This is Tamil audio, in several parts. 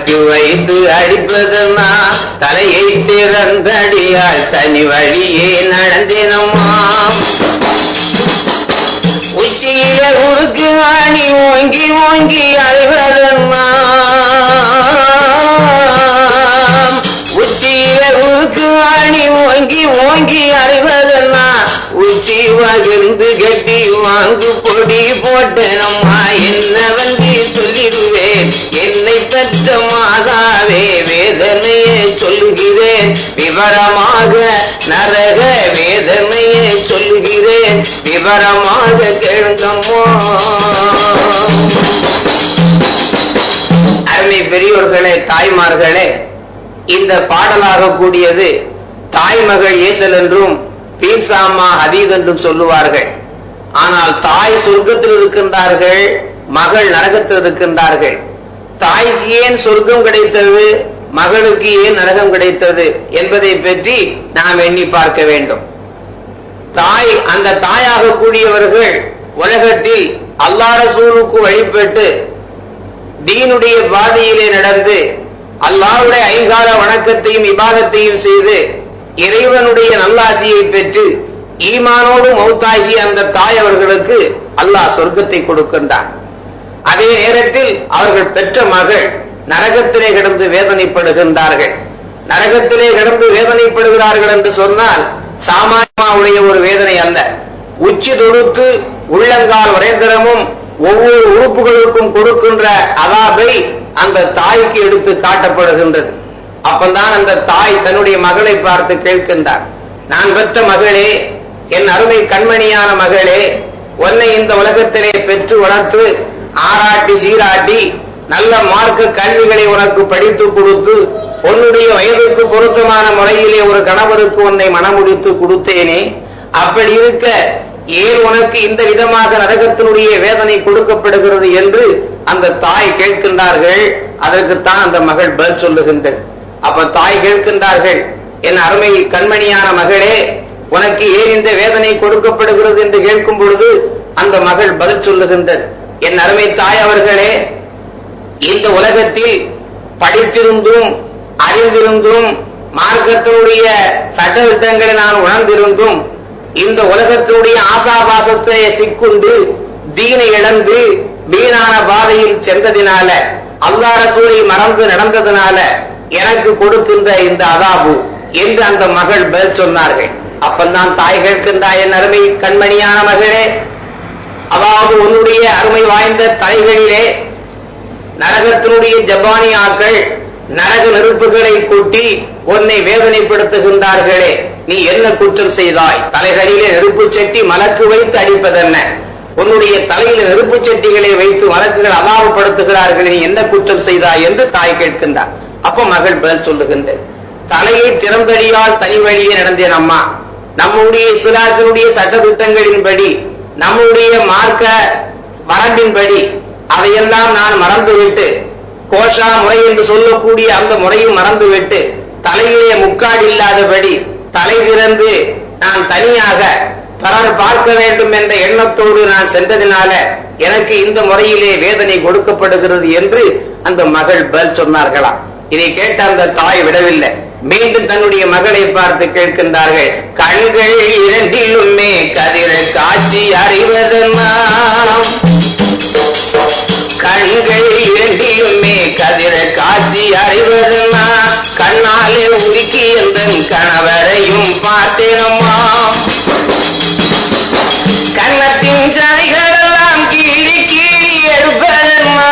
மலக்கு வைத்து அடிப்பதுமா? தலையை திறந்தடியால் தனி வழியே நடந்தேனம்மா. உச்சியில உருக்கு வாணி ஓங்கி ஓங்கி அழுவதம்மா. உச்சியில உருக்கு வாணி ஓங்கி ஓங்கி அழுவதம்மா. உச்சி வகிர்ந்து கட்டி வாங்கு பொடி போட்டனம்மா. என்னவன் விவரமாக நரக வேதனையை சொல்லுகிறேன். விவரமாக கேளுங்கம்மா. அருமை பெரியோர்களே தாய்மார்களே இந்த பாடலாக கூடியது தாய்மகள் ஏசல் என்றும் பீர்சாமா ஹதீத் என்றும் சொல்லுவார்கள். ஆனால் தாய் சொர்க்கத்தில் இருக்கின்றார்கள் மகள் நரகத்தில் இருக்கின்றார்கள். தாய்க்கு ஏன் சொர்க்கம் கிடைத்தது? மகளுக்கு ஏன் நரகம் கிடைத்தது என்பதை பற்றி நாம் எண்ணி பார்க்க வேண்டும். தாய் அந்த தாயாக கூடியவர்கள் உலகத்தில் அல்லா ரசூலுக்கு வழிபட்டு தீனுடைய பாதையிலே நடந்து அல்லாவுடைய ஐங்கால வணக்கத்தையும் விவாதத்தையும் செய்து இறைவனுடைய நல்லாசியை பெற்று ஈமானோடு மௌத்தாகி அந்த தாய் அவர்களுக்கு அல்லாஹ் சொர்க்கத்தை கொடுக்கின்றான். அதே நேரத்தில் அவர்கள் பெற்ற மகள் நரகத்திலே கிடந்து வேதனைப்படுகின்றார்கள். நரகத்திலே கிடந்து வேதனைப்படுகிறார்கள் என்று சொன்னால் சாமானியமாவுடைய ஒரு வேதனை அல்ல. உச்சி தொடுத்து உள்ளங்கால் வரைந்தரமும் ஒவ்வொரு உறுப்புகளுக்கும் கொடுக்கின்ற அதாபை அந்த தாய்க்கு எடுத்து காட்டப்படுகின்றது. அப்பந்தான் அந்த தாய் தன்னுடைய மகளை பார்த்து கேட்கின்றார். நான் பெற்ற மகளே என் அருமை கண்மணியான மகளே உன்னை இந்த உலகத்திலே பெற்று வளர்த்து ஆராட்டி சீராட்டி நல்ல மார்க்க கல்விகளை உனக்கு படித்து கொடுத்து உன்னுடைய வயதுக்கு பொருத்தமான முறையிலே ஒரு கணவருக்கு உன்னை மனமுடித்து கொடுத்தேனே அப்படி இருக்க ஏன் உனக்கு இந்த விதமாக நரகத்தினுடைய வேதனை கொடுக்கப்படுகிறது என்று அந்த தாய் கேட்கின்றார்கள்? அதற்குத்தான் அந்த மகள் பதில் சொல்லுகின்றது. அப்ப தாய் கேட்கின்றார்கள் என் அருமை கண்மணியான மகளே உனக்கு ஏன் இந்த வேதனை கொடுக்கப்படுகிறது? என்று கேட்கும் பொழுது அந்த மகள் பதில் சொல்லுகின்றது. என் அருமை தாய் அவர்களே இந்த உலகத்தில் படித்திருந்தும் அறிந்திருந்தும் மார்க்கத்தினுடைய சட்டத்திட்டங்களை நான் உணர்ந்திருந்தும் இந்த உலகத்தினுடைய ஆசாபாசத்தை சிக்குண்டு தீனை இழந்து வீணான பாதையில் சென்றதினால அல்லா ரசூலை மறந்து நடந்ததினால எனக்கு கொடுக்கின்ற இந்த அதாபு என்று அந்த மகள் பதில் சொன்னார்கள். அப்பந்தான் தாய் கேட்கின்றா என் அருமை கண்மணியான மகளே அதாவது உன்னுடைய அருமை வாய்ந்த தலைகளிலே நரகத்தினுடைய ஜப்பானியாக்கள் நரக நெருப்புகளை கூட்டி உன்னை வேதனைப்படுத்துகின்றார்களே. நீ என்ன குற்றம் செய்தாய்? தலைகளிலே நெருப்பு சட்டி மலக்கு வைத்து அடிப்பதென்ன? உன்னுடைய தலையில நெருப்பு சட்டிகளை வைத்து வழக்குகள் அலாபப்படுத்துகிறார்கள் நீ என்ன குற்றம் செய்தாய் என்று தாய் கேட்கின்றார். அப்ப மகள் பதில் சொல்லுகின்றது. தலையை திறந்தடியால் தனி வழியே நடந்தேன் அம்மா. நம்முடைய இஸ்லாத்தினுடைய சட்டத்திட்டங்களின்படி நம்முடைய மார்க்க வரம்பின்படி அதையெல்லாம் நான் மறந்துவிட்டு கோஷா முறை என்று சொல்லக்கூடிய அந்த முறையும் மறந்துவிட்டு தலையிலே முக்காடு இல்லாதபடி தலை திறந்து நான் தனியாக பலர் பார்க்க வேண்டும் என்ற எண்ணத்தோடு நான் சென்றதினால எனக்கு இந்த முறையிலே வேதனை கொடுக்கப்படுகிறது என்று அந்த மகள் பதில் சொன்னார்களாம். இதை கேட்ட அந்த தாய் விடவில்லை. மீண்டும் தன்னுடைய மகளை பார்த்து கேட்கின்றார்கள் கண்கள் இரண்டிலுமே கதிர காட்சி அறிவதெல்லாம் கண்கள் இரண்டிலுமே கதிர காட்சி அறிவதுமா? கண்ணாலே உருக்கி எந்த கணவரையும் பார்த்தேனம்மா? கண்ணத்தின் சனைகளெல்லாம் கீழி கீழி எடுப்பதம்மா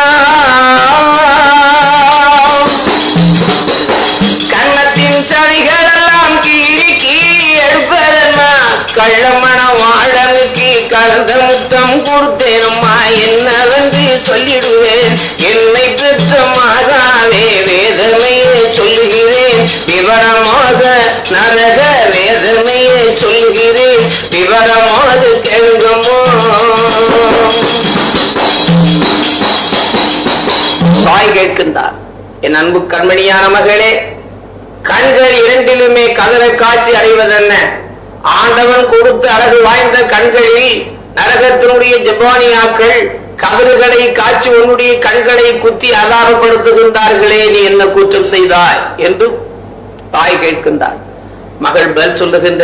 கண்ணத்தின் சனிகளெல்லாம் கீழி கீழி எடுப்பதம்மா கள்ளமண வாழனுக்கு கலந்த முத்தம் கொடுத்தேனம்மா சொல்லிடுவேன். என்னை பெற்ற மாதாவே வேதனையை சொல்லுகிறேன். விவரமாக நரக வேதனையை சொல்லுகிறேன். விவரமாக கேளுங்கமோ தாய் கேட்கின்றார். என் அன்பு கண்மணியான மகளே கண்கள் இரண்டிலுமே கதற காட்சி அடைவதென்ன? ஆண்டவன் கொடுத்த அழகு வாய்ந்த கண்களில் நரகத்தினுடைய ஜப்பானியாக்கள் கதறுகளை காய்ச்சி உன்னுடைய கண்களை குத்தி அதாரப்படுத்துகின்றார்களே நீ என்ன குற்றம் செய்தாய்? என்று தாய் கேட்கின்றார். மகள் பதில் சொல்லுகின்ற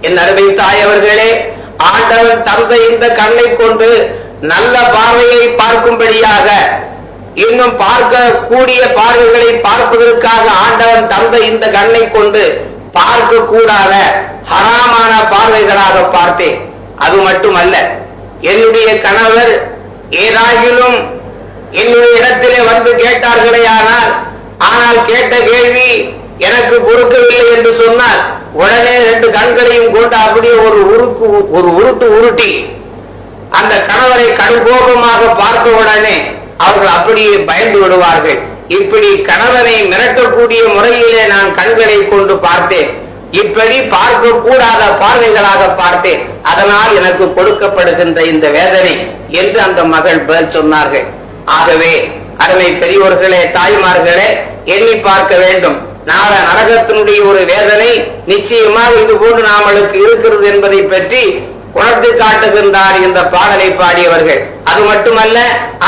என் அருமை தாய் அவர்களே ஆண்டவன் தந்த இந்த கண்ணை கொண்டு நல்ல பார்வையை பார்க்கும்படியாக இன்னும் பார்க்க கூடிய பார்வைகளை பார்ப்பதற்காக ஆண்டவன் தந்த இந்த கண்ணை கொண்டு பார்க்க கூடாத ஹராமான பார்வைகளாக பார்த்தேன். அது மட்டுமல்ல என்னுடைய கணவர் ஏதாகிலும் என்னுடைய இடத்திலே வந்து கேட்டார்களே ஆனால் ஆனால் கேட்ட கேள்வி எனக்கு பொறுக்கவில்லை என்று சொன்னால் உடனே ரெண்டு கண்களையும் கொண்டு அப்படியே ஒரு உருக்கு ஒரு உருட்டு உருட்டி அந்த கணவரை கண்கோபமாக பார்த்த உடனே அவர்கள் அப்படியே பயந்து விடுவார்கள். இப்படி கணவனை மிரட்டக்கூடிய முறையிலே நான் கண்களை கொண்டு பார்த்தேன். இப்படி பார்க்க கூடாத பார்வைகளாக பார்த்தேன். அதனால் எனக்கு கொடுக்கப்படுகின்ற இந்த வேதனை என்று அந்த மகள் பதில் சொன்னார்கள். ஆகவே அருமை பெரியோர்களே தாய்மார்களே எண்ணி பார்க்க வேண்டும். நாள நரகத்தினுடைய ஒரு வேதனை நிச்சயமாக இது போன்று நாமளுக்கு இருக்கிறது என்பதை பற்றி உணர்ந்து காட்டுகின்றார் இந்த பாடலை பாடியவர்கள். அது மட்டுமல்ல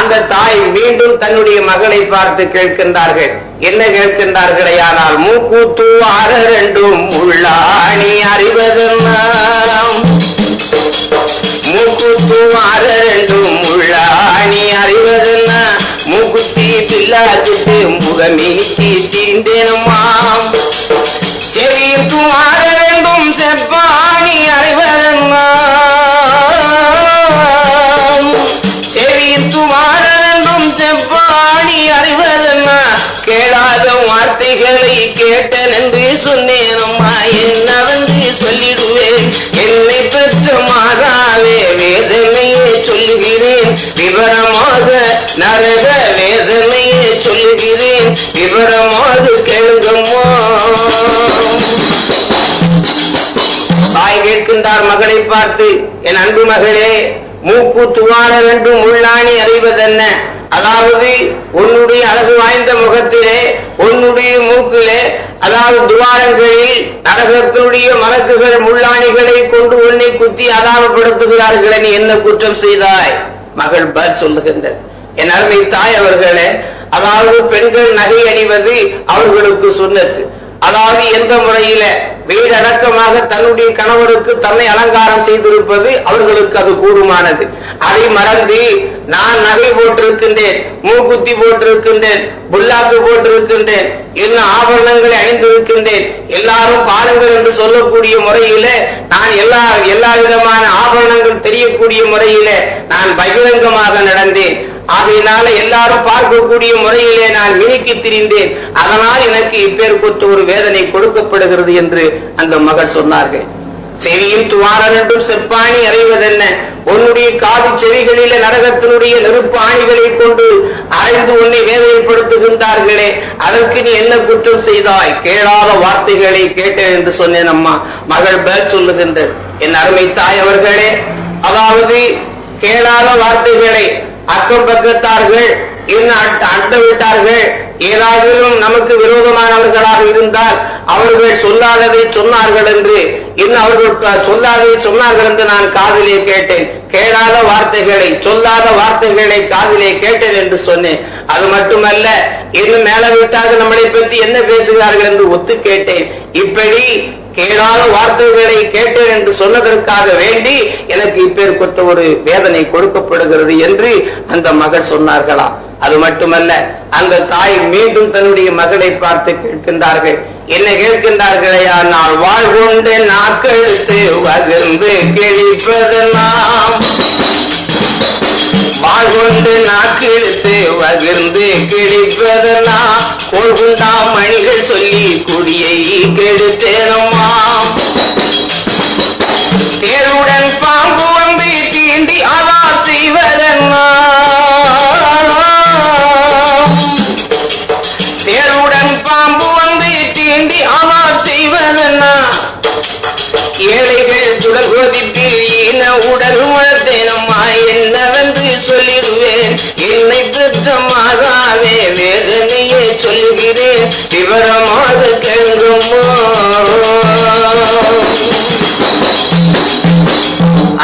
அந்த தாய் மீண்டும் தன்னுடைய மகளை பார்த்து கேட்கின்றார்கள். என்ன கேட்கின்றார்களே ஆனால் மூக்கூத்து ஆக ரெண்டும் உள்ளாணி அறிவதெல்லாம் மூக்குத்து ஆற உள்ளாணி அறிவதென்ன? மூக்குத்தி பில்லாக்கிட்டு முகமீக்கி தீந்தேனம்மாம் செவியும் ஆற ரெண்டும் செப்பாணி அறிவதெல்லாம் செவியும் ஆற ரெண்டும் செப்பாணி அறிவதென்ன? கேளாத வார்த்தைகளை கேட்டேன் என்று சொன்னேனம்மா. விவரமாக நரக வேதனையை சொல்லுகிறேன். விவரமாக கேளுங்கம்மா. தாய் கேட்கின்றார் மகளை பார்த்து என் அன்பு மகளே மூக்கு துவார வேண்டும் உள்ளாணி அறிவதென்ன? அதாவது உன்னுடைய அழகு வாய்ந்த முகத்திலே உன்னுடைய மூக்கிலே அதாவது துவாரங்களில் நரகத்தினுடைய மலக்குகள் முள்ளாணிகளை கொண்டு உன்னை குத்தி அதாவப்படுத்துகிறார்கள் நீ என்ன குற்றம் செய்தாய்? மகள் பதில் சொல்லுகின்றது. என் அருமை தாய் அவர்களே அதாவது பெண்கள் நகை அணிவது அவர்களுக்கு சொன்னது அதாவது எந்த முறையில வீடடக்கமாக தன்னுடைய கணவருக்கு தன்னை அலங்காரம் செய்திருப்பது அவர்களுக்கு அது கூடுமானது. அதை மறந்து நான் நகை போட்டிருக்கின்றேன் மூக்குத்தி போட்டிருக்கின்றேன் புல்லாக்கு போட்டிருக்கின்றேன் இன்னும் ஆபரணங்களை அணிந்திருக்கின்றேன் எல்லாரும் பாருங்கள் என்று சொல்லக்கூடிய முறையில நான் எல்லா எல்லா விதமான ஆபரணங்கள் தெரியக்கூடிய முறையில நான் பகிரங்கமாக நடந்தேன். ஆகையினால எல்லாரும் பார்க்கக்கூடிய முறையிலே நான் மினுக்கி திரிந்தேன். அதனால் எனக்கு இப்பேர் ஒரு வேதனை கொடுக்கப்படுகிறது என்று அந்த மகள் சொன்னார்கள். செவியும் துவாரன் என்றும் செப்பாணி அறைவதென்ன? உன்னுடைய காது செவிகளில நரகத்தினுடைய நெருப்பு ஆணிகளை கொண்டு அரைந்து உன்னை வேதனைப்படுத்துகின்றார்களே. அதற்கு நீ என்ன குற்றம் செய்தாய்? கேளாத வார்த்தைகளை கேட்டேன் என்று சொன்னேன் அம்மா. மகள் பேர் சொல்லுகின்ற என் அருமை தாய் அவர்களே அதாவது கேளாத வார்த்தைகளை அக்கம் பக்கத்தார்கள் இன்னும் அட்ட- அண்ட விட்டார்கள் ஏதாவது நமக்கு விரோதமானவர்களாக இருந்தால் அவர்கள் சொல்லாததை சொன்னார்கள் என்று இன்னும் அவர்கள் சொல்லாதே சொன்னார்கள் என்று நான் காதிலே கேட்டேன். கேளாத வார்த்தைகளை சொல்லாத வார்த்தைகளை காதிலே கேட்டேன் என்று சொன்னேன். அது மட்டுமல்ல இன்னும் மேல வீட்டாக நம்மளை பற்றி என்ன பேசுகிறார்கள் என்று ஒத்து கேட்டேன். இப்படி கேளாத வார்த்தைகளை கேட்டேன் என்று சொன்னதற்காக வேண்டி எனக்கு இப்பேர் ஒரு வேதனை கொடுக்கப்படுகிறது என்று அந்த மகள் சொன்னார்களாம் அது மட்டுமல்ல அந்த தாய் மீண்டும் தன்னுடைய மகளை பார்த்து கேட்கின்றார்கள். என்ன கேட்கின்றார்களையா? நான் வாழ்கொண்டு நாக்கெழுத்து வகிர்ந்து கிழிப்பதெல்லாம் வாழ் கொண்டு நாக்கிழுத்து வகிர்ந்து கிழிப்பதனா கோள் மணிகள் சொல்லி குடியை கெடுத்தேனம்மா. தேருடன் பாம்பு வந்து தீண்டி அவா செய்வதன்னா? தேருடன் பாம்பு வந்து தீண்டி அவா செய்வதன்னா? ஏழைகள் சுடல் கொதிப்பில் உடல் செய்வதெல்லாம் வேதனையே சொல்லுகிறேன். விவரமாக கேளுங்கம்மா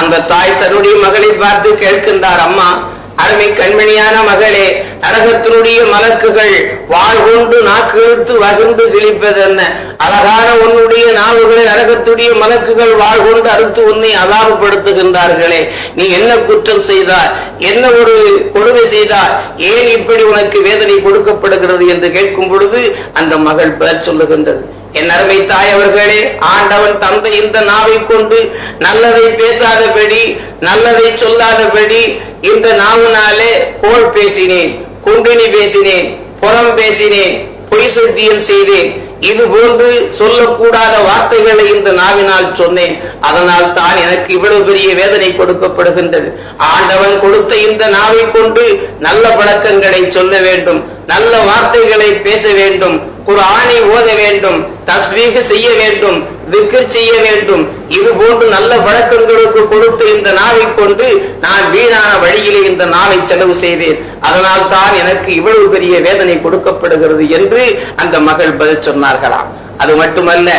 அந்த தாய் தன்னுடைய மகளை பார்த்து கேட்கின்றார் அம்மா அருமை கண்மணியான மகளே நரகத்தினுடைய மலக்குகள் வாழ் கொண்டு நாக்கு இழுத்து வகிர்ந்து கிழிப்பதென்ன? அழகான உன்னுடைய நாவுகளை நரகத்துடைய மலக்குகள் வாழ் கொண்டு அறுத்து உன்னை அலாபப்படுத்துகின்றார்களே நீ என்ன குற்றம் செய்தார் என்ன ஒரு கொடுமை செய்தார் ஏன் இப்படி உனக்கு வேதனை கொடுக்கப்படுகிறது என்று கேட்கும் பொழுது அந்த மகள் பெயர் சொல்லுகின்றது. என் அருமை தாய் அவர்களே ஆண்டவன் தந்தை இந்த நாவை கொண்டு நல்லதை பேசாதபடி நல்லதை சொல்லாதபடி இந்த நாவுனாலே கோல் பேசினேன். குண்டினி பேசினேன் புறம் பேசினேன் பொய் சத்தியம் செய்தேன். இது போன்று சொல்லக்கூடாத வார்த்தைகளை இந்த நாவினால் சொன்னேன். அதனால் தான் எனக்கு இவ்வளவு பெரிய வேதனை கொடுக்கப்படுகின்றது. ஆண்டவன் கொடுத்த இந்த நாவை கொண்டு நல்ல பழக்கங்களை சொல்ல வேண்டும் நல்ல வார்த்தைகளை பேச வேண்டும். குரானை ஓத வேண்டும் தஸ்பீக செய்ய வேண்டும் திக்ர் செய்ய வேண்டும். இது போன்று நல்ல வழக்கங்களுக்கு கொடுத்த இந்த நாவை கொண்டு நான் வீணான வழியிலே இந்த நாவை செலவு செய்தேன். அதனால் தான் எனக்கு இவ்வளவு பெரிய வேதனை கொடுக்கப்படுகிறது என்று அந்த மகள் பதில் சொன்னார்களாம். அது மட்டுமல்ல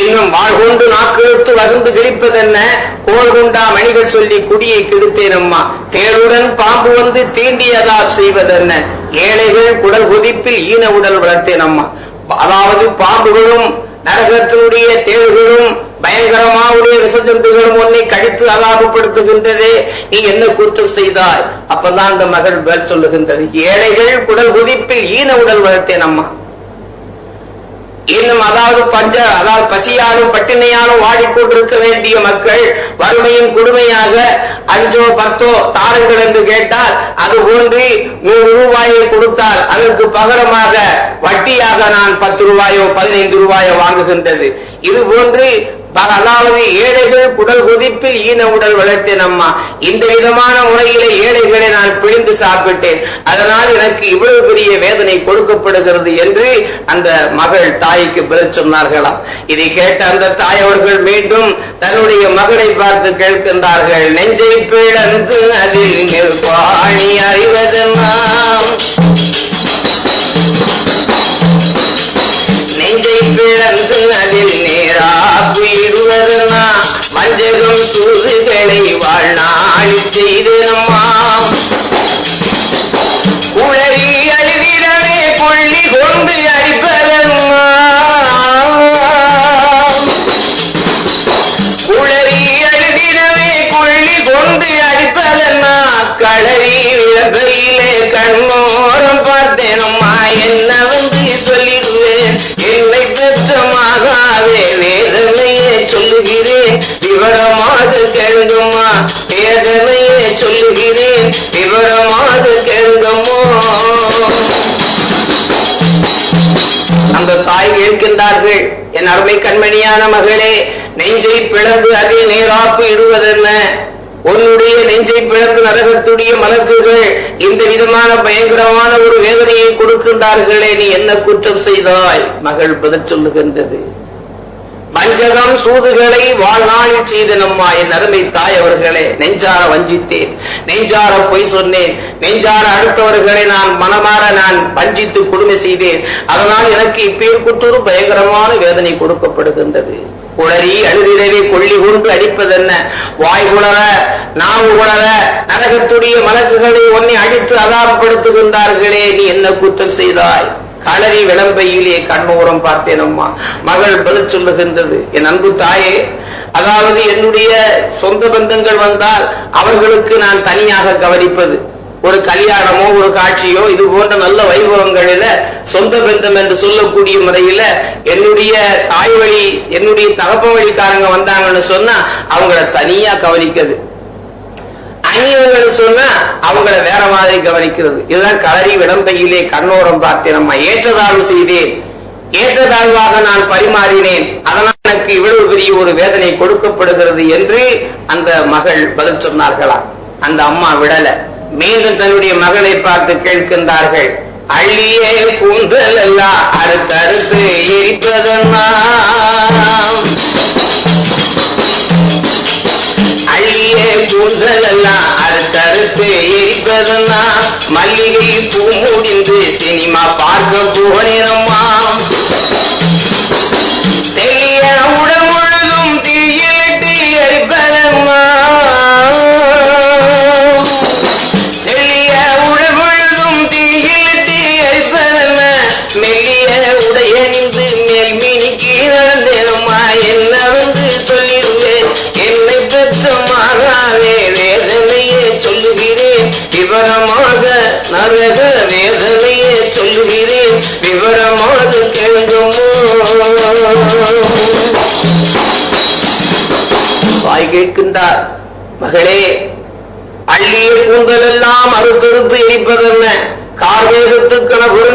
இன்னும் வாழ்கொண்டு நாக்கெழுத்து வகுந்து கிழிப்பதென்ன? கோல் குண்டா மணிகள் சொல்லி குடியை கெடுத்தேன் அம்மா தேருடன் பாம்பு வந்து தீண்டியதா செய்வதென்ன? ஏழைகள் குடல் குதிப்பில் ஈன உடல் வளர்த்தேன் அம்மா அதாவது பாம்புகளும் நரகத்தினுடைய தேவைகளும் பயங்கரமாவுடைய விசஜந்துகளும் உன்னை கழித்து அலாபப்படுத்துகின்றதே. நீ என்ன குற்றம் செய்தாய்? அப்பதான் அந்த மகள் சொல்லுகின்றது. ஏழைகள் குடல் குதிப்பில் ஈன உடல் வளர்த்தேன் அம்மா இன்னும் அதாவது பஞ்ச அதாவது பசியாலும் பட்டினியாலும் வாடிக்கொண்டிருக்க வேண்டிய மக்கள் வறுமையின் கொடுமையாக அஞ்சோ பத்தோ தாருங்கள் என்று கேட்டால் அது போன்றி நூறு ரூபாயை கொடுத்தால் அதற்கு பகரமாக வட்டியாக நான் பத்து ரூபாயோ பதினைந்து ரூபாயோ வாங்குகின்றது. இது போன்று ப- அதாவது ஏழைகள் குடல் கொதிப்பில் ஈன உடல் வளர்த்தேன் அம்மா. இந்த விதமான முறையில ஏழைகளை நான் பிழிந்து சாப்பிட்டேன். அதனால் எனக்கு இவ்வளவு பெரிய வேதனை கொடுக்கப்படுகிறது என்று அந்த மகள் தாய்க்கு பதில் சொன்னார்களாம். இதை கேட்ட அந்த தாய் அவர்கள் மீண்டும் தன்னுடைய மகளை பார்த்து கேட்கின்றார்கள். நெஞ்சை பிளந்து அதில் நிற்பாணி அறிவதெல்லாம் நெஞ்சை பிளந்து அதில் நேராப்பு இடுவதனா வஞ்சகம் சூதுகளை வாழ்நாளி செய்தனம்மா. உளறி அழுதிடமே கொள்ளி கொண்டு அடிப்பதம்மா. உளறி அழுதிடமே கொள்ளி கொண்டு அடிப்பதம்மா. களறி விளம்பையிலே கண்மோ சொல்லுகிறேன். விவரமாக கேளுங்கம்மா வேதனையே சொல்லுகிறேன். விவரமாக கேளுங்கம்மா அந்த தாய் கேட்கின்றார்கள் என் அருமை கண்மணியான மகளே நெஞ்சை பிளந்து அதில் நேராப்பு இடுவதென்ன? உன்னுடைய நெஞ்சை பிளந்து நரகத்துடைய மலக்குகள் இந்த விதமான பயங்கரமான ஒரு வேதனையை கொடுக்கின்றார்களே நீ என்ன குற்றம் செய்தாய்? மகள் பதில் சொல்லுகின்றது. வஞ்சகம் சூதுகளை வாழ்நாளில் செய்தனம்மா என் அருமை தாய் அவர்களே. நெஞ்சார வஞ்சித்தேன். நெஞ்சார பொய் சொன்னேன். நெஞ்சார அடுத்தவர்களை நான் மனமாற நான் வஞ்சித்து கொடுமை செய்தேன். அதனால் எனக்கு இப்பேற்குற்றொரு பயங்கரமான வேதனை கொடுக்கப்படுகின்றது. குளறி அழுதிடவே கொள்ளி கொண்டு அடிப்பதென்ன? வாய் குளர நாவு குளர நரகத்துடைய மலக்குகளை உன்னை அடித்து அதாபப்படுத்துகின்றார்களே. நீ என்ன குற்றம் செய்தாய்? களரி விளம்பையிலே கண்ணோரம் பார்த்தேன் அம்மா. மகள் பதில் சொல்லுகின்றது. என் அன்பு தாயே அதாவது என்னுடைய சொந்த பந்தங்கள் வந்தால் அவர்களுக்கு நான் தனியாக கவனிப்பது. ஒரு கல்யாணமோ ஒரு காட்சியோ இது போன்ற நல்ல வைபவங்களில சொந்த பந்தம் என்று சொல்லக்கூடிய முறையில என்னுடைய தாய் வழி என்னுடைய தகப்ப வழிக்காரங்க வந்தாங்கன்னு சொன்னா அவங்கள தனியா கவனிக்கிறது. அந்நியர்கள் சொன்னா அவங்கள வேற மாதிரி கவனிக்கிறது. இதுதான் களரி விடம்பையிலே கண்ணோரம் பார்த்து நம்ம ஏற்றதாழ்வு செய்தேன். ஏற்றதாழ்வாக நான் பரிமாறினேன். அதனால் எனக்கு இவ்வளவு பெரிய ஒரு வேதனை கொடுக்கப்படுகிறது என்று அந்த மகள் பதில் சொன்னார்களாம் அந்த அம்மா விடல. மீண்டும் தன்னுடைய மகளை பார்த்து கேட்கின்றார்கள். அள்ளியே கூந்தல் எல்லாம் அடுத்தடுத்து எரிப்பதெல்லாம் அள்ளியே கூந்தல் எல்லாம் அறுத்தறுத்து எரிப்பதெல்லாம் மல்லிகை பூ முடிந்து சினிமா பார்க்க போனேனம்மா.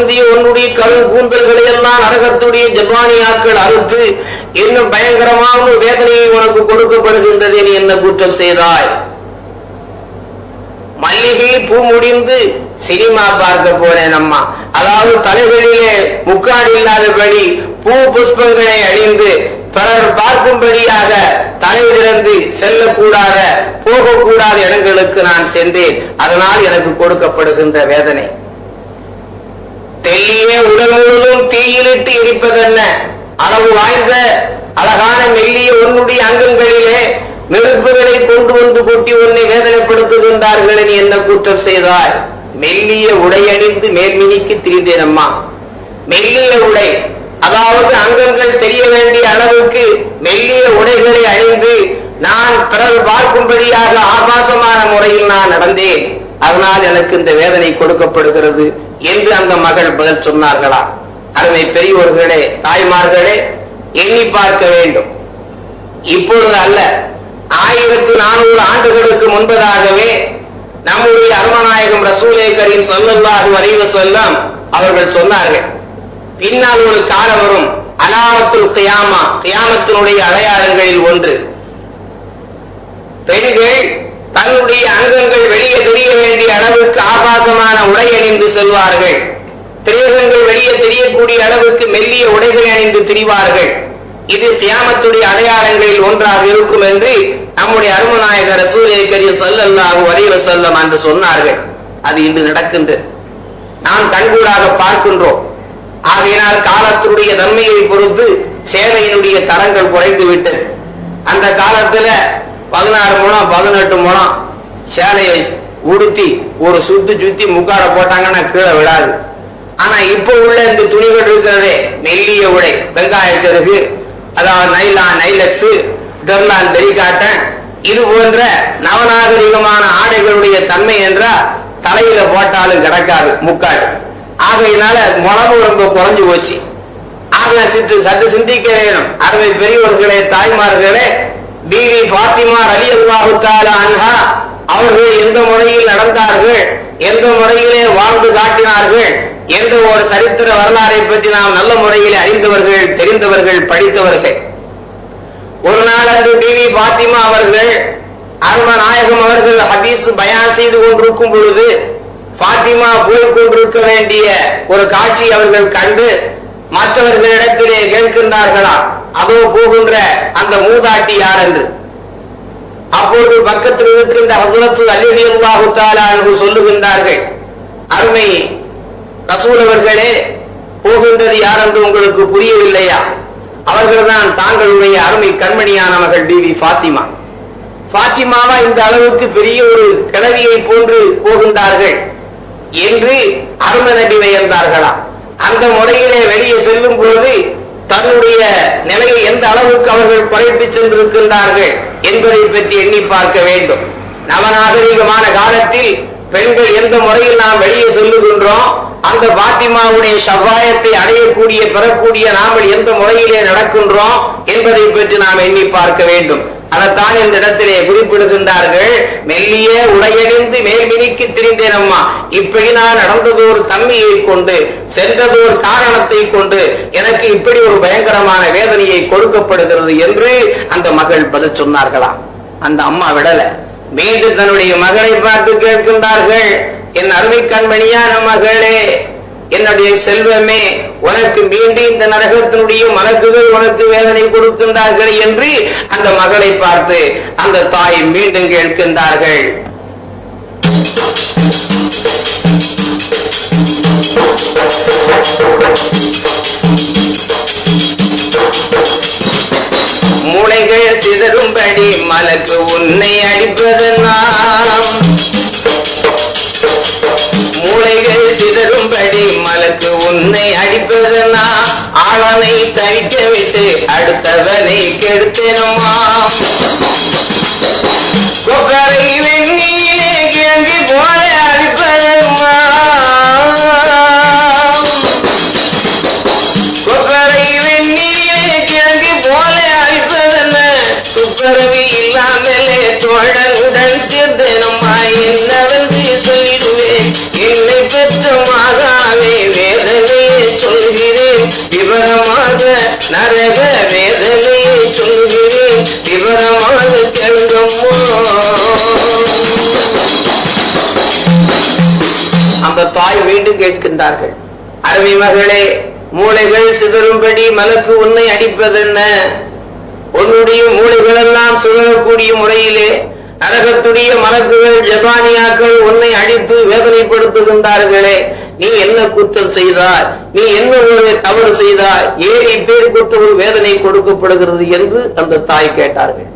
கார்மேகத்துக்கென உன்னுடைய கரும் கூந்தல்களை எல்லாம் நரகத்துடைய ஜப்பானியாக்கள் அறுத்து இன்னும் பயங்கரமான ஒரு வேதனையை உனக்கு கொடுக்கப்படுகின்றது நீ என்ன குற்றம் செய்தாய்? மல்லிகை பூ முடிந்து சினிமா பார்க்க போனேன் அம்மா. அதாவது தலைகளிலே முக்காடு இல்லாதபடி பூ புஷ்பங்களை அணிந்து பிறர் பார்க்கும்படியாக தலை திறந்து செல்லக்கூடாத போகக்கூடாத இடங்களுக்கு நான் சென்றேன். அதனால் எனக்கு கொடுக்கப்படுகின்ற வேதனை. தெல்லியே உடல் முழுவதும் தீயிலிட்டு எரிப்பதென்ன? அளவு வாய்ந்த அழகான மெல்லிய உன்னுடைய அங்கங்களிலே நெருப்புகளை கொண்டு வந்து கொட்டி உன்னை வேதனைப்படுத்துகின்றார்கள் நீ என்ன குற்றம் செய்தாய்? மெல்லிய உடை அணிந்து மேல்மினிக்கு திரிந்தேன் அம்மா மெல்லிய உடை அதாவது அங்கங்கள் தெரிய வேண்டிய அளவுக்கு மெல்லிய உடைகளை அணிந்து நான் பிறர் பார்க்கும்படியாக ஆபாசமான முறையில் நான் நடந்தேன். அதனால் எனக்கு இந்த வேதனை கொடுக்கப்படுகிறது. என்று அந்த மகள் பதில் சொன்னார்களா? அருமை பெரியோர்களே தாய்மார்களே எண்ணி பார்க்க வேண்டும். இப்பொழுது அல்ல ஆயிரத்தி நானூறு ஆண்டுகளுக்கு முன்பதாகவே நம்முடைய அருமநாயகம் ரசூலே கரீம் ஸல்லல்லாஹு அலைஹி அவர்கள் சொன்னார்கள் பின்னால் ஒரு காலம் வரும் அலாமத்துல் கியாமா கியாமத்தினுடைய அடையாளங்களில் ஒன்று. பெண்கள் தன்னுடைய அங்கங்கள் வெளியே தெரிய வேண்டிய அளவுக்கு ஆபாசமான உடை அணிந்து செல்வார்கள். திரேகங்கள் வெளியே தெரியக்கூடிய அளவுக்கு மெல்லிய உடைகளை அணிந்து திரிவார்கள். இது தியாமத்துடைய அடையாளங்களில் ஒன்றாக இருக்கும் என்று நம்முடைய அருமநாயகர் சூரிய கரியம் ஸல்லல்லாஹு வரைவ செல்லம் என்று சொன்னார்கள். அது இன்று நடக்கின்றது. நாம் கண்கூடாக பார்க்கின்றோம். ஆகையினால் காலத்தினுடைய தன்மையை பொறுத்து சேவையினுடைய தரங்கள் குறைந்து விட்டது. அந்த காலத்துல பதினாறு முழம் பதினெட்டு முழம் சேலையை உடுத்தி ஒரு சுத்து சுத்தி முக்கார போட்டாங்கன்னா கீழே விழாது. ஆனா இப்ப உள்ள இந்த துணிகள் இருக்கிறதே நெல்லிய உடை வெங்காய சருகு அதாவது நைலா நைலக்ஸ் டெர்லான் தெரிகாட்டன் இது போன்ற நவநாகரிகமான ஆடைகளுடைய தன்மை என்றால் தலையில போட்டாலும் கிடக்காது முக்காடு. ஆகையினால முளவு ரொம்ப குறைஞ்சு போச்சு. ஆக சித்து சற்று சிந்திக்க வேணும். அருமை பெரியவர்களே தாய்மார்களே பிவி பாத்திமா அலி அல்லாஹுத்தால அன்ஹா அவர்கள் எந்த முறையில் நடந்தார்கள் எந்த முறையிலே வாழ்ந்து காட்டினார்கள் எந்த ஒரு சரித்திர வரலாறை பற்றி நாம் நல்ல முறையில் அறிந்தவர்கள் தெரிந்தவர்கள் படித்தவர்கள். ஒரு நாள் அன்று பிவி பாத்திமா அவர்கள் அரும நாயகம் அவர்கள் ஹதீஸ் பயான் செய்து கொண்டிருக்கும் பொழுது பாத்திமா போய் கொண்டிருக்க வேண்டிய ஒரு காட்சி அவர்கள் கண்டு மற்றவர்களிடத்திலே கேட்கின்றார்களாம். அதோ போகின்ற அந்த மூதாட்டி யார் என்று அப்பொழுது பக்கத்தில் இருக்கின்ற ஹசரத்து அல்லி அல்லாஹு என்று சொல்லுகின்றார்கள் அருமை ரசூல் அவர்களே போகின்றது யார் என்று உங்களுக்கு புரியவில்லையா? அவர்கள்தான் தாங்களுடைய அருமை கண்மணியான மகள் பாத்திமா பாத்திமாவா இந்த அளவுக்கு பெரிய ஒரு கிழவியை போன்று போகின்றார்கள் என்று அரும நபி வியந்தார்களா அந்த முறையிலே வெளியே செல்லும் பொழுது தன்னுடைய நிலையை எந்த அளவுக்கு அவர்கள் குறைத்து சென்றிருக்கின்றார்கள் என்பதை பற்றி எண்ணி பார்க்க வேண்டும். நவநாகரிகமான காலத்தில் பெண்கள் எந்த முறையில் நாம் வெளியே செல்லுகின்றோம் அந்த பாத்திமாவுடைய சவ்வாயத்தை அடையக்கூடிய பெறக்கூடிய நாமல் எந்த முறையிலே நடக்கின்றோம் என்பதை பற்றி நாம் எண்ணி பார்க்க வேண்டும். அதைத்தான் இந்த இடத்திலே குறிப்பிடுகின்றார்கள் மெல்லிய உடையணிந்து மேல்மினிக்கு திரிந்தேன் அம்மா. இப்படி நான் நடந்ததோர் தன்மையை கொண்டு சென்றதோர் காரணத்தை கொண்டு எனக்கு இப்படி ஒரு பயங்கரமான வேதனையை கொடுக்கப்படுகிறது என்று அந்த மகள் பதில் சொன்னார்களாம். அந்த அம்மா விடல. மீண்டும் தன்னுடைய மகளை பார்த்து கேட்கின்றார்கள் என் அருமை கண்மணியான மகளே என்னுடைய செல்வமே உனக்கு மீண்டும் இந்த நரகத்தினுடைய மலக்குகள் உனக்கு வேதனை கொடுக்கின்றார்கள் என்று அந்த மகளை பார்த்து அந்த தாய் மீண்டும் கேட்கின்றார்கள். மூளைகள் சிதறும்படி மலக்கு உன்னை அடிப்பதனால் மூளைகள் சிதறும்படி மலக்கு உன்னை அடிப்பதனா? ஆளனை தவிக்க விட்டு அடுத்தவனை கெடுத்தனமா கொக்கரை வெண்ணிலே கிழங்கி போல என்னை மாதாவே வேதனையை சொல்கிறேன். விவரமாக நரக வேதனையை சொல்கிறேன். விவரமாக கேளுங்கம்மா. அந்த தாய் மீண்டும் கேட்கின்றார்கள். அருமை மகளே மூளைகள் சிதறும்படி மலக்கு உன்னை அடிப்பதென்ன? உன்னுடைய மூளைகள் எல்லாம் சிதறக்கூடிய முறையிலே நரகத்துடைய மலக்குகள் ஜபானியாக்கள் உன்னை அடித்து வேதனைப்படுத்துகின்றார்களே நீ என்ன குற்றம் செய்தாய்? நீ என்ன ஒரு தவறு செய்தாய்? ஏன் பேர் ஒரு வேதனை கொடுக்கப்படுகிறது என்று அந்த தாய் கேட்டார்கள்.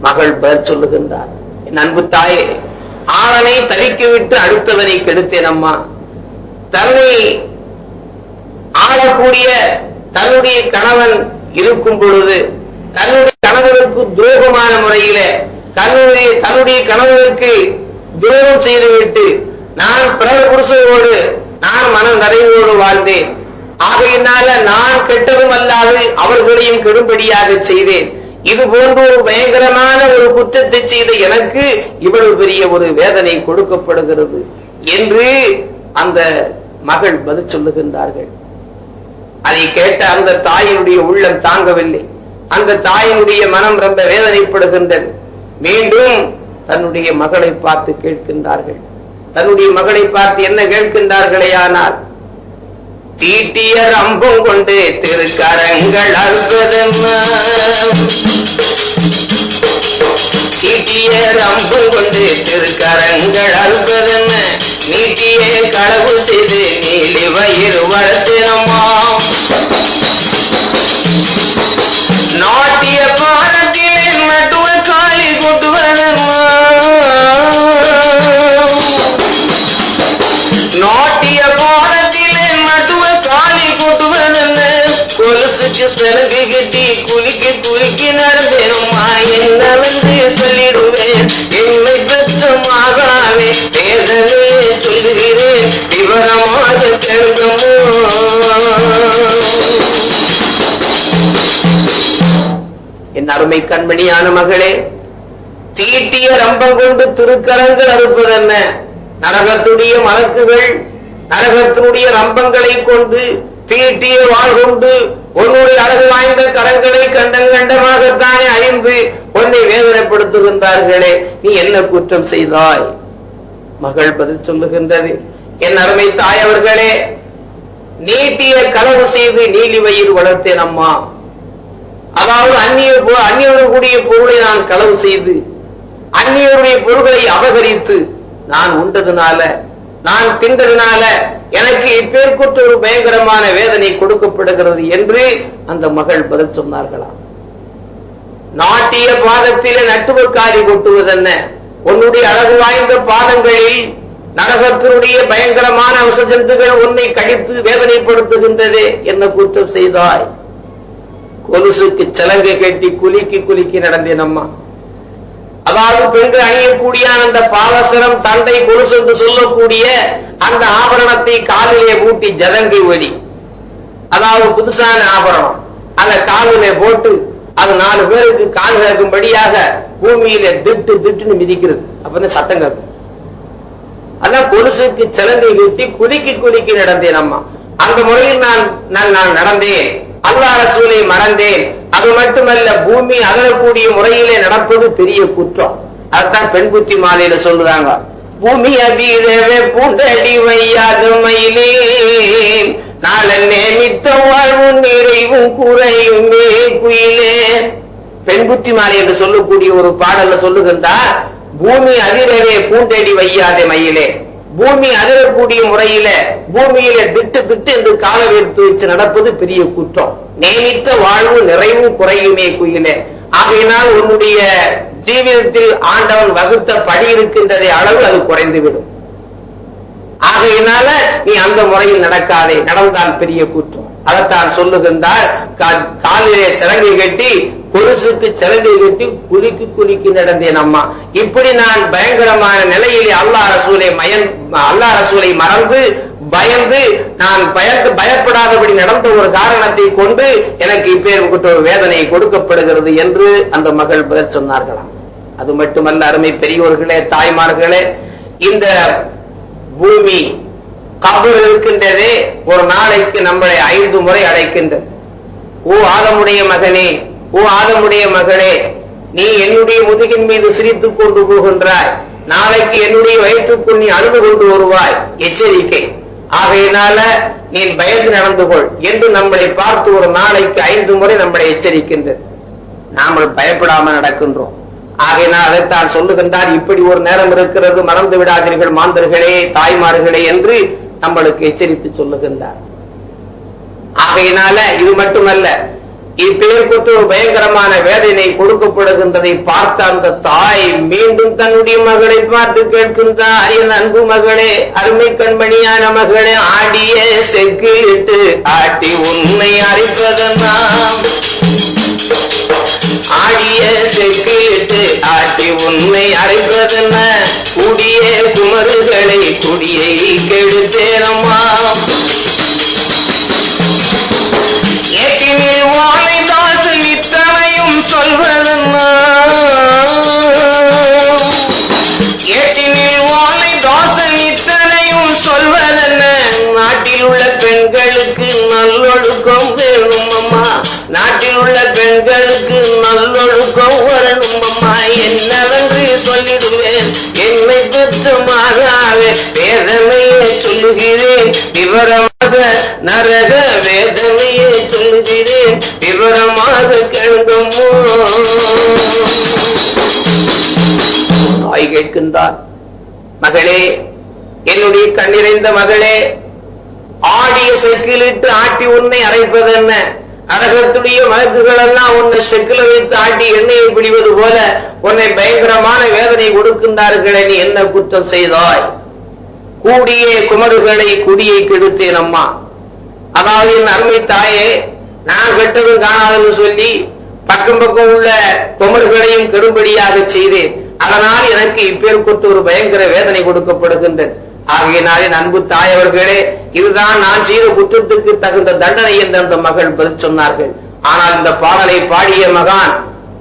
மகள் பெயர் சொல்லுகின்றார் என் அன்பு தாயே ஆளனை தவிக்க விட்டு அடுத்தவனை கெடுத்தேன் அம்மா. தன்னை ஆளக்கூடிய தன்னுடைய கணவன் இருக்கும் பொழுது தன்னுடைய கணவனுக்கு துரோகமான முறையில தன்னுடைய தன்னுடைய கணவனுக்கு துரோகம் செய்துவிட்டு நான் பிறர் புருஷனோடு நான் மன நிறைவோடு வாழ்ந்தேன். ஆகையினால நான் கெட்டதும் அல்லாது அவர்களையும் கெடும்படியாக செய்தேன். இது போன்ற ஒரு பயங்கரமான ஒரு குற்றத்தை செய்த எனக்கு இவ்வளவு பெரிய ஒரு வேதனை கொடுக்கப்படுகிறது என்று அந்த மகள் பதில் சொல்லுகின்றார்கள். அதை கேட்ட அந்த தாயினுடைய உள்ளம் தாங்கவில்லை. அந்த தாயினுடைய மனம் ரொம்ப வேதனைப்படுகின்றது. மீண்டும் தன்னுடைய மகளை பார்த்து கேட்கின்றார்கள். தன்னுடைய மகளை பார்த்து என்ன கேட்கின்றார்களே ஆனால் தீட்டிய ரம்பம் கொண்டு திருக்கரங்கள் அறுப்பதென்ன தீட்டிய ரம்பம் கொண்டு திருக்கரங்கள் அழுப்பதென்ன நீட்டிய களவு செய்து நீலி வயிறு வளர்த்தினமா? அருமை கண்மணியான மகளே தீட்டிய ரம்பம் கொண்டு திருக்கரங்கள் அறுப்பதென்ன? நரகத்துடைய மலக்குகள் நரகத்தினுடைய ரம்பங்களை கொண்டு தீட்டிய வாழ் கொண்டு உன்னுடைய அழகு வாய்ந்த கரங்களை கண்டம் கண்டமாகத்தானே அழிந்து உன்னை வேதனைப்படுத்துகின்றார்களே நீ என்ன குற்றம் செய்தாய்? மகள் பதில் சொல்லுகின்றது. என் அருமை தாய் அவர்களே நீட்டிய களவு செய்து நீலி வயிறு வளர்த்தேன் அம்மா. அதாவது அந்நிய பொ- பொருளை நான் களவு செய்து அந்நியருடைய பொருள்களை அபகரித்து நான் உண்டதுனால நான் தின்றதுனால எனக்கு இப்பேற்குற்ற ஒரு பயங்கரமான வேதனை கொடுக்கப்படுகிறது என்று அந்த மகள் பதில் சொன்னார்களாம் நாட்டிய பாதத்திலே நட்டுவக்காரி கொட்டுவதென்ன? உன்னுடைய அழகு வாய்ந்த பாதங்களில் நரகத்தினுடைய பயங்கரமான விசஜந்துகள் உன்னை கடித்து வேதனைப்படுத்துகின்றதே என்ன குற்றம் செய்தாய்? கொலுசுக்கு சலங்கை கட்டி குலுக்கி குலுக்கி நடந்தேன் அம்மா அதாவது பெண்கள் அணியக்கூடிய அந்த பாவசரம் தண்டை கொலுசு என்று சொல்லக்கூடிய அந்த ஆபரணத்தை காலிலே பூட்டி ஜதங்கை ஒலி அதாவது புதுசான ஆபரணம். அந்த காலிலே போட்டு அது நாலு பேருக்கு கால் கேட்கும்படியாக பூமியில திட்டு திட்டுன்னு மிதிக்கிறது. அப்பதான் சத்தம் கேட்கும்? அதான் கொலுசுக்கு சிலங்கை கட்டி குலுக்கி குலுக்கி நடந்தேன் அம்மா அந்த முறையில் நான் நான் நான் நடந்தேன். அல்லா ரசூலை மறந்தேன். அது மட்டுமல்ல பூமி அகலக்கூடிய முறையிலே நடப்பது பெரிய குற்றம். அதுதான் பெண் புத்தி மாலையில சொல்லுறாங்க. பூமி அதிரவே பூண்டடி வையாத மயிலே நாளன்னே மித்த வாழ்வும் நிறைவும் குறையுமே குயிலே பெண் புத்தி மாலை என்று சொல்லக்கூடிய ஒரு பாடல்ல சொல்லுகின்றார் பூமி அதிரவே பூண்டடி வையாதே மயிலே. பூமி அதிரக்கூடிய முறையில பூமியில திட்டு திட்டு என்று கால எடுத்து வச்சு நடப்பது பெரிய குற்றம். நேமித்த வாழ்வு நிறைவும் குறையுமே குயிலே. ஆகையினால் உன்னுடைய ஜீவிதத்தில் ஆண்டவன் வகுத்த படி இருக்கின்றதை அளவு அது குறைந்துவிடும். ஆகையினால நீ அந்த முறையில் நடக்காதே. நடந்தால் பெரிய குற்றம். அதைத்தான் சொல்லுகின்றால் காலிலே சிறங்கை கட்டி கொலுசுக்கு சிறங்கை கட்டி குலுக்கி குலுக்கி நடந்தேன் அம்மா. இப்படி நான் பயங்கரமான நிலையிலே அல்லாஹ் ரசூலை மயன் அல்லாஹ் ரசூலை மறந்து பயந்து நான் பயந்து பயப்படாதபடி நடந்த ஒரு காரணத்தை கொண்டு எனக்கு இப்பேற்பட்ட ஒரு வேதனை கொடுக்கப்படுகிறது என்று அந்த மகள் பதில் சொன்னார்களாம். அது மட்டுமல்ல அருமை பெரியோர்களே தாய்மார்களே இந்த பூமி கபர் இருக்கின்றதே ஒரு நாளைக்கு நம்மளை ஐந்து முறை அடைக்கின்றது ஓ ஆதமுடைய மகனே ஓ ஆதமுடைய மகளே நீ என்னுடைய முதுகின் மீது சிரித்துக் கொண்டு போகின்றாய். நாளைக்கு என்னுடைய வயிற்றுக்குள் நீ அழுது கொண்டு வருவாய். எச்சரிக்கை. ஆகையினால நீ பயந்து நடந்து கொள் என்று நம்மளை பார்த்து ஒரு நாளைக்கு ஐந்து முறை நம்மளை எச்சரிக்கின்றது. நாமல் பயப்படாம நடக்கின்றோம். ஆகையினால் அதைத்தான் சொல்லுகின்றார் இப்படி ஒரு நேரம் இருக்கிறது மறந்து விடாதீர்கள் மாந்தர்களே தாய்மார்களே என்று நம்மளுக்கு எச்சரித்து சொல்லுகின்றார். ஆகையினால இது மட்டுமல்ல இப்பேர் கொண்டு பயங்கரமான வேதனை கொடுக்கப்படுகின்றதை பார்த்த அந்த தாய் மீண்டும் தன்னுடைய மகளை பார்த்து கேட்கின்றார். என் அன்பு மகளே அருமை கண்மணியான மகளே ஆடிய செக்கிலிட்டு ஆட்டி உண்மை அறிப்பதெல்லாம் ஆடிய செக்கிலிட்டு ஆட்டி உண்மை அறைவதென்ன கூடிய குமருகளை குடியை கெடுத்தேனம்மா. ஏட்டினில் வாழை தாசன் இத்தனையும் சொல்வதென்ன? ஏட்டினில் வாழை தாசன் இத்தனையும் சொல்வதென்ன? நாட்டில் உள்ள பெண்களுக்கு நல்லொழுக்கம் வேணும் அம்மா நாட்டில் உள்ள பெண்களுக்கு நல்லொழுக்கம் வரணும் அம்மா என்னவென்று சொல்லிடுவேன். என்னை பெற்ற மாறாவே வேதனையை சொல்லுகிறேன். விவரமாக நரக வேதனையை சொல்லுகிறேன். விவரமாக கேளுங்கம்மோ தாய் கேட்கின்றார் மகளே என்னுடைய கண்ணிறைந்த மகளே ஆடிய செக்கிலிட்டு ஆட்டி உன்னை அரைப்பது என்ன? நரகத்துடைய வழக்குகள் எல்லாம் உன்னை செக்கில வைத்து ஆட்டி எண்ணெயை பிடிவது போல உன்னை பயங்கரமான வேதனை கொடுக்கின்றார்களே நீ என்ன குற்றம் செய்தாய்? கூடிய குமருகளை குடியை கெடுத்தேன் அம்மா. அதாவது என் அருமை தாயே நான் கெட்டதும் காணாதுன்னு சொல்லி பக்கம் பக்கம் உள்ள குமர்களையும் கெடுபடியாக செய்தேன். அதனால் எனக்கு இப்பேற்கொண்டு ஒரு பயங்கர வேதனை கொடுக்கப்படுகின்றது. ஆகையினாலே அன்பு தாய் அவர்களே இதுதான் நான் செய்த குற்றத்துக்கு தகுந்த தண்டனை என்று அந்த மகள் பதில் சொன்னார்கள். ஆனால் இந்த பாடலை பாடிய மகான்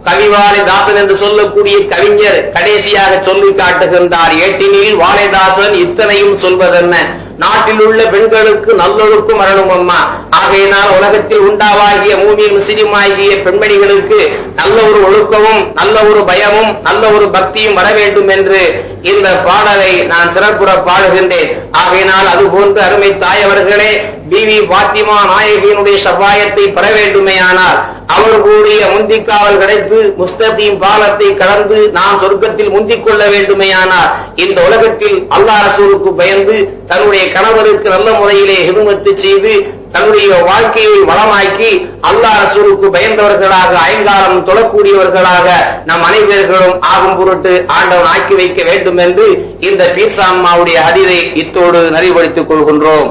கவிவாலை தாசன் என்று சொல்லக்கூடிய கவிஞர் கடைசியாக சொல்லி காட்டுகின்றார் ஏட்டினில் வாழைதாசன் இத்தனையும் சொல்வதென்ன? நாட்டில் உள்ள பெண்களுக்கு நல்லொழுக்கம் வரணும் அம்மா. ஆகையினால் உலகத்தில் உண்டாவாகிய மூமி முஸ்லிம் ஆகிய பெண்மணிகளுக்கு நல்ல ஒரு ஒழுக்கமும் நல்ல ஒரு பயமும் நல்ல ஒரு பக்தியும் வர வேண்டும் என்று இந்த பாடலை நான் சிறப்புற பாடுகின்றேன். ஆகையினால் அது போன்று அருமை தாயவர்களே பிவி பாத்திமா நாயகியினுடைய சபாயத்தை பெற வேண்டுமேயானால் அவர்களுடைய முந்திக்காவல் கிடைத்து முஸ்தகீம் பாலத்தை கடந்து நாம் சொர்க்கத்தில் முந்திக் கொள்ள வேண்டுமையானால் இந்த உலகத்தில் அல்லாஹ் ரசூலுக்கு பயந்து தன்னுடைய கணவருக்கு நல்ல முறையிலே ஹிதுமத்து செய்து தன்னுடைய வாழ்க்கையை வளமாக்கி அல்லாஹ் ரசூலுக்கு பயந்தவர்களாக ஐங்காலம் தொழக்கூடியவர்களாக நம் அனைவர்களும் ஆகும் பொருட்டு ஆண்டவன் ஆக்கி வைக்க வேண்டும் என்று இந்த பீர்சாம்மாவுடைய அதிரை இத்தோடு நறிவுபடுத்திக் கொள்கின்றோம்.